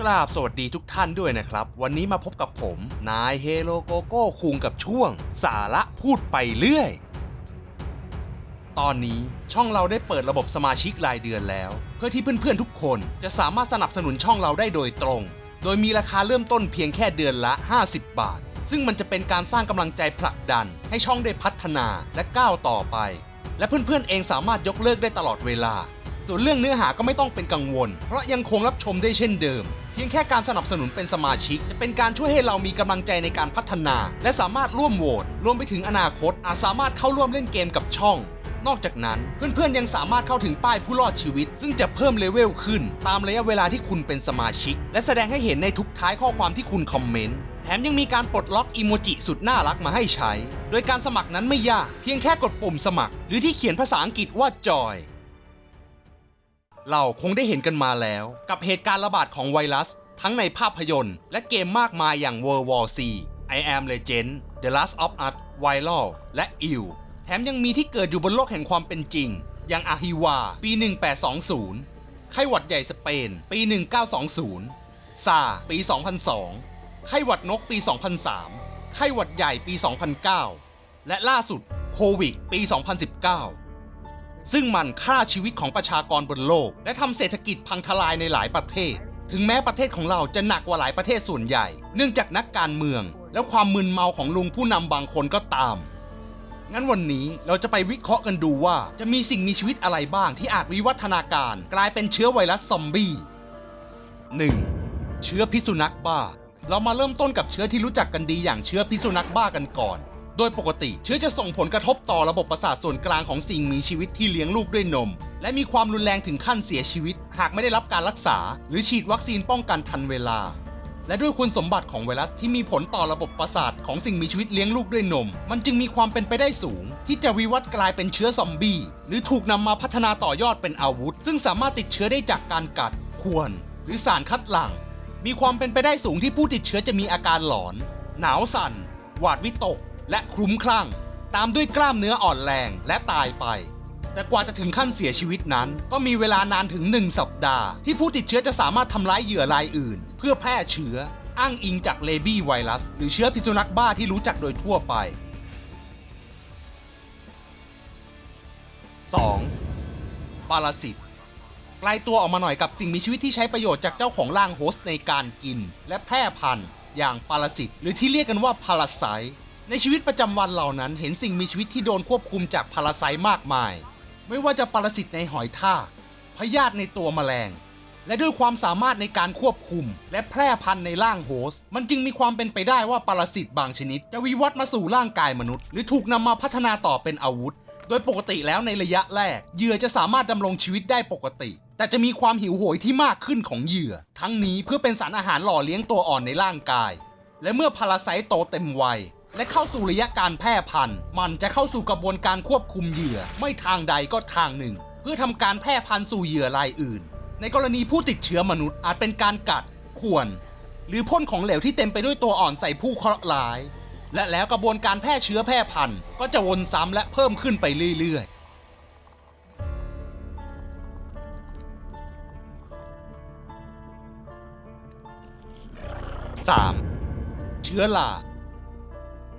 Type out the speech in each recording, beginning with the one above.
กราบสวัสดีทุกท่านด้วยนะครับ วันนี้มาพบกับผม นายเฮโลโกโก้คุงกับช่วง สาระพูดไปเรื่อย ตอนนี้ช่องเราได้เปิดระบบสมาชิกรายเดือนแล้ว เพื่อที่เพื่อนๆทุกคนจะสามารถสนับสนุนช่องเราได้โดยตรง โดยมีราคาเริ่มต้นเพียงแค่เดือนละ 50 บาท ซึ่งมันจะเป็นการสร้างกำลังใจผลักดัน ให้ช่องได้พัฒนาและก้าวต่อไป และเพื่อนๆเองสามารถยกเลิกได้ตลอดเวลา ส่วนเรื่องเนื้อหาก็ไม่ต้องเป็นกังวล เพราะยังคงรับชมได้เช่นเดิม พียงแค่การสนับสนุนเป็นสมาชิก จะเป็นการช่วยให้เรามีกำลังใจในการพัฒนา และสามารถร่วมโหวตรวมไปถึงอนาคต อาจสามารถเข้าร่วมเล่นเกมกับช่อง นอกจากนั้นเพื่อนๆยังสามารถเข้าถึงป้ายผู้รอดชีวิต ซึ่งจะเพิ่มเลเวลขึ้น ตามระยะเวลาที่คุณเป็นสมาชิก และแสดงให้เห็นในทุกท้ายข้อความที่คุณคอมเมนต์แถมยังมีการปลดล็อกอีโมจิสุดน่ารักมาให้ใช้ โดยการสมัครนั้นไม่ยาก เพียงแค่กดปุ่มสมัคร หรือที่เขียนภาษาอังกฤษว่าจอย เราคงได้เห็นกันมาแล้ว กับเหตุการณ์ระบาดของไวรัส ทั้งในภาพยนตร์ และเกมมากมายอย่าง World War C I Am Legend The Last of Us Viral และ Ill แถมยังมีที่เกิดอยู่บนโลกแห่งความเป็นจริง อย่างอาฮิวา ปี 1820 ไข้หวัดใหญ่สเปน ปี 1920 ซา ปี 2002 ไข้หวัดนกปี 2003 ไข้หวัดใหญ่ปี 2009 และล่าสุดโควิด ปี 2019 ซึ่งมันฆ่าชีวิตของประชากรบนโลก และทำเศรษฐกิจพังทลายในหลายประเทศ ถึงแม้ประเทศของเราจะหนักกว่าหลายประเทศส่วนใหญ่ เนื่องจากนักการเมือง และความมึนเมาของลุงผู้นำบางคนก็ตาม งั้นวันนี้เราจะไปวิเคราะห์กันดูว่าจะมีสิ่งมีชีวิตอะไรบ้างที่อาจวิวัฒนาการ กลายเป็นเชื้อไวรัสซอมบี้ 1. เชื้อพิษสุนัขบ้า เรามาเริ่มต้นกับเชื้อที่รู้จักกันดีอย่างเชื้อพิษสุนัขบ้ากันก่อน โดยปกติเชื้อจะส่งผลกระทบต่อระบบประสาทส่วนกลางของสิ่งมีชีวิตที่เลี้ยงลูกด้วยนม และมีความรุนแรงถึงขั้นเสียชีวิต หากไม่ได้รับการรักษา หรือฉีดวัคซีนป้องกันทันเวลา และด้วยคุณสมบัติของไวรัสที่มีผลต่อระบบประสาทของสิ่งมีชีวิตเลี้ยงลูกด้วยนม มันจึงมีความเป็นไปได้สูง ที่จะวิวัฒน์กลายเป็นเชื้อซอมบี้หรือถูกนำมาพัฒนาต่อยอดเป็นอาวุธ ซึ่งสามารถติดเชื้อได้จากการกัดข่วน หรือสารคัดหลั่งมีความเป็นไปได้สูงที่ผู้ติดเชื้อจะมีอาการหลอน หนาวสั่น หวาดวิตก และคลุ้มคลั่ง ตามด้วยกล้ามเนื้ออ่อนแรงและตายไป แต่กว่าจะถึงขั้นเสียชีวิตนั้น ก็มีเวลานานถึง 1 สัปดาห์ ที่ผู้ติดเชื้อจะสามารถทำร้ายเหยื่อรายอื่น เพื่อแพร่เชื้อ อ้างอิงจากเลบี้ไวรัส หรือเชื้อพิษสุนัขบ้าที่รู้จักโดยทั่วไป 2. ปรสิตไกลตัวออกมาหน่อยกับสิ่งมีชีวิตที่ใช้ประโยชน์จากเจ้าของร่างโฮสต์ในการกิน และแพร่พันธุ์ อย่างปรสิตหรือที่เรียกกันว่าพาราไซ ในชีวิตประจำวันเหล่านั้นเห็นสิ่งมีชีวิตที่โดนควบคุมจากพาราไซต์มากมาย ไม่ว่าจะปรสิตในหอยทากพยาธิในตัวแมลง และด้วยความสามารถในการควบคุม และแพร่พันธุ์ในร่างโฮสต์มันจึงมีความเป็นไปได้ว่าปรสิตบางชนิด จะวิวัฒน์มาสู่ร่างกายมนุษย์ หรือถูกนำมาพัฒนาต่อเป็นอาวุธ โดยปกติแล้วในระยะแรกเหยื่อจะสามารถดำรงชีวิตได้ปกติ แต่จะมีความหิวโหยที่มากขึ้นของเหยื่อ ทั้งนี้เพื่อเป็นสารอาหารหล่อเลี้ยงตัวอ่อนในร่างกาย และเมื่อพาราไซต์โตเต็มวัย และเข้าสู่ระยะการแพร่พันธุ์ มันจะเข้าสู่กระบวนการควบคุมเหยื่อ ไม่ทางใดก็ทางหนึ่ง เพื่อทำการแพร่พันธุ์สู่เหยื่อรายอื่น ในกรณีผู้ติดเชื้อมนุษย์อาจเป็นการกัดข่วน หรือพ่นของเหลวที่เต็มไปด้วยตัวอ่อนใส่ผู้เคราะห์ร้าย และแล้วกระบวนการแพร่เชื้อแพร่พันธุ์ ก็จะวนซ้ำและเพิ่มขึ้นไปเรื่อยๆ 3. เชื้อรา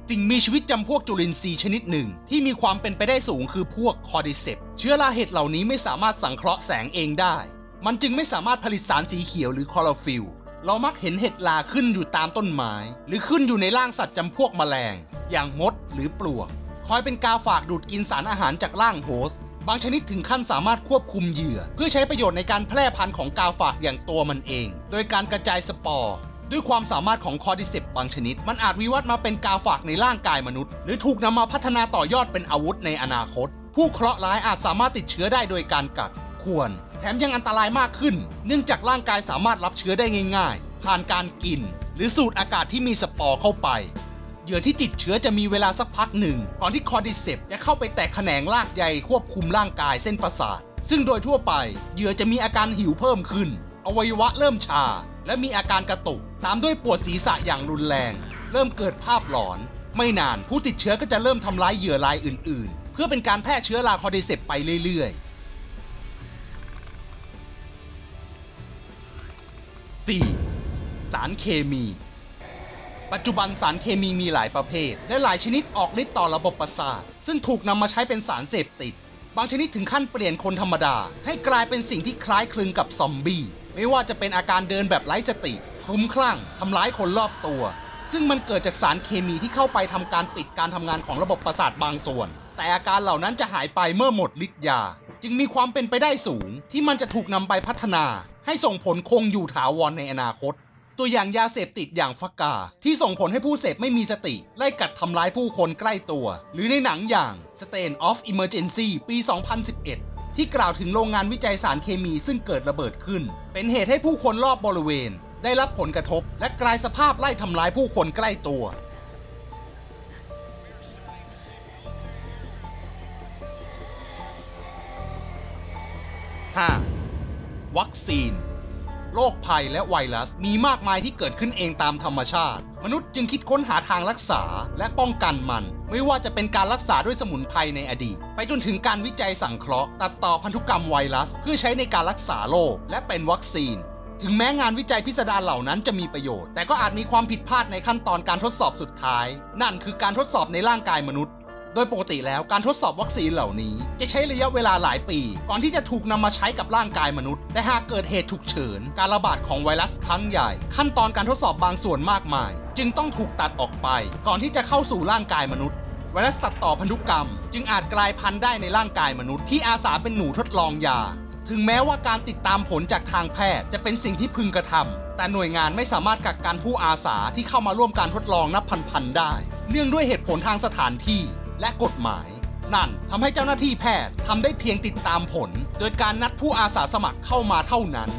สิ่งมีชีวิตจำพวกจุลินทรีย์ชนิดหนึ่ง ที่มีความเป็นไปได้สูงคือพวก Cordyceps เชื้อราเห็ดเหล่านี้ไม่สามารถสังเคราะห์แสงเองได้ มันจึงไม่สามารถผลิตสารสีเขียวหรือคลอโรฟิลล์เรามักเห็นเห็ดราขึ้นอยู่ตามต้นไม้ หรือขึ้นอยู่ในร่างสัตว์จำพวกแมลง อย่างมดหรือปลวก คอยเป็นกาฝากดูดกินสารอาหารจากร่าง host บางชนิดถึงขั้นสามารถควบคุมเหยื่อ เพื่อใช้ประโยชน์ในการแพร่พันธุ์ของกาฝากอย่างตัวมันเอง โดยการกระจายสปอร์ ด้วยความสามารถของ Cordyceps บางชนิด มันอาจวิวัฒน์มาเป็นกาฝากในร่างกายมนุษย์ หรือถูกนำมาพัฒนาต่อยอดเป็นอาวุธในอนาคต ผู้เคราะห์ร้ายอาจสามารถติดเชื้อได้โดยการกัดข่วนแถมยังอันตรายมากขึ้น เนื่องจากร่างกายสามารถรับเชื้อได้ง่าย ๆ ผ่านการกิน หรือสูดอากาศที่มีสปอร์เข้าไปเหยื่อที่ติดเชื้อจะมีเวลาสักพักหนึ่งก่อนที่ Cordyceps จะเข้าไปแตกแขนงรากใยควบคุมร่างกายเส้นประสาทซึ่งโดยทั่วไปเหยื่อจะมีอาการหิวเพิ่มขึ้น อวัยวะเริ่มชา และมีอาการกระตุก ตามด้วยปวดศีรษะอย่างรุนแรง เริ่มเกิดภาพหลอน ไม่นานผู้ติดเชื้อก็จะเริ่มทำร้ายเหยื่อรายอื่น ๆ เพื่อเป็นการแพร่เชื้อรา Cordyceps ไปเรื่อย ๆ 4. สารเคมีปัจจุบันสารเคมีมีหลายประเภท และหลายชนิดออกฤทธิ์ต่อระบบประสาท ซึ่งถูกนำมาใช้เป็นสารเสพติด บางชนิดถึงขั้นเปลี่ยนคนธรรมดา ให้กลายเป็นสิ่งที่คล้ายคลึงกับซอมบี้ ไม่ว่าจะเป็นอาการเดินแบบไร้สติคลุ้มคลั่งทำร้ายคนรอบตัว ซึ่งมันเกิดจากสารเคมีที่เข้าไปทำการปิดการทำงานของระบบประสาทบางส่วน แต่อาการเหล่านั้นจะหายไปเมื่อหมดฤทธิ์ยา จึงมีความเป็นไปได้สูง ที่มันจะถูกนำไปพัฒนา ให้ส่งผลคงอยู่ถาวรในอนาคต ตัวอย่างยาเสพติดอย่างฟักกา ที่ส่งผลให้ผู้เสพไม่มีสติ ไล่กัดทำร้ายผู้คนใกล้ตัว หรือในหนังอย่าง Stain of Emergency ปี 2011 ที่กล่าวถึงโรงงานวิจัยสารเคมีซึ่งเกิดระเบิดขึ้น เป็นเหตุให้ผู้คนรอบบริเวณ ได้รับผลกระทบ และกลายสภาพไล่ทำร้ายผู้คนใกล้ตัว 5. วัคซีนโรคภัยและไวรัสมีมากมายที่เกิดขึ้นเองตามธรรมชาติ มนุษย์จึงคิดค้นหาทางรักษาและป้องกันมัน ไม่ว่าจะเป็นการรักษาด้วยสมุนไพรในอดีต ไปจนถึงการวิจัยสังเคราะห์ ตัดต่อพันธุกรรมไวรัส เพื่อใช้ในการรักษาโรคและเป็นวัคซีน ถึงแม้งานวิจัยพิสดารเหล่านั้นจะมีประโยชน์ แต่ก็อาจมีความผิดพลาดในขั้นตอนการทดสอบสุดท้าย นั่นคือการทดสอบในร่างกายมนุษย์ โดยปกติแล้วการทดสอบวัคซีนเหล่านี้ จะใช้ระยะเวลาหลายปี ก่อนที่จะถูกนำมาใช้กับร่างกายมนุษย์ แต่หากเกิดเหตุฉุกเฉิน การระบาดของไวรัสครั้งใหญ่ ขั้นตอนการทดสอบบางส่วนมากมาย จึงต้องถูกตัดออกไป ก่อนที่จะเข้าสู่ร่างกายมนุษย์ ไวรัสตัดต่อพันธุกรรม จึงอาจกลายพันธุ์ได้ในร่างกายมนุษย์ที่อาสาเป็นหนูทดลองยา ถึงแม้ว่าการติดตามผลจากทางแพทย์จะเป็นสิ่งที่พึงกระทำแต่หน่วยงานไม่สามารถกักกันผู้อาสาที่เข้ามาร่วมการทดลองนับพันๆได้ เนื่องด้วยเหตุผลทางสถานที่และกฎหมาย นั่นทำให้เจ้าหน้าที่แพทย์ทำได้เพียงติดตามผล โดยการนัดผู้อาสาสมัครเข้ามาเท่านั้น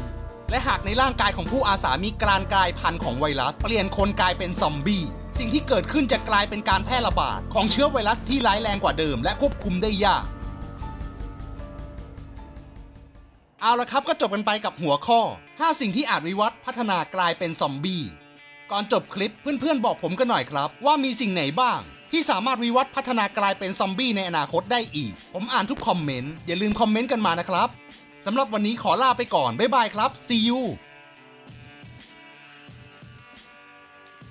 และหากในร่างกายของผู้อาสามีการกลายพันธุ์ของไวรัส เปลี่ยนคนกลายเป็นซอมบี้ สิ่งที่เกิดขึ้นจะกลายเป็นการแพร่ระบาดของเชื้อไวรัสที่ร้ายแรงกว่าเดิม และควบคุมได้ยาก เอาละครับก็จบกันไปกับหัวข้อ 5 สิ่งที่อาจวิวัฒน์พัฒนากลายเป็นซอมบี้ก่อนจบคลิปเพื่อนๆบอกผมกันหน่อยครับ ว่ามีสิ่งไหนบ้าง ที่สามารถวิวัฒน์พัฒนากลายเป็นซอมบี้ในอนาคตได้อีก ผมอ่านทุกคอมเมนต์อย่าลืมคอมเมนต์กันมานะครับสำหรับวันนี้ขอลาไปก่อนบ๊ายบายครับ see you